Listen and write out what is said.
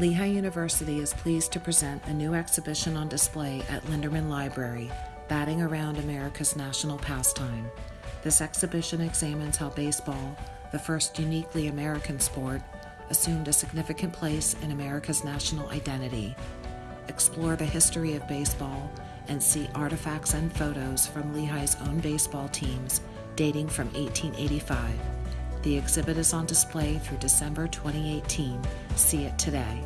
Lehigh University is pleased to present a new exhibition on display at Linderman Library, Batting Around America's National Pastime. This exhibition examines how baseball, the first uniquely American sport, assumed a significant place in America's national identity. Explore the history of baseball and see artifacts and photos from Lehigh's own baseball teams dating from 1885. The exhibit is on display through December 2018. See it today.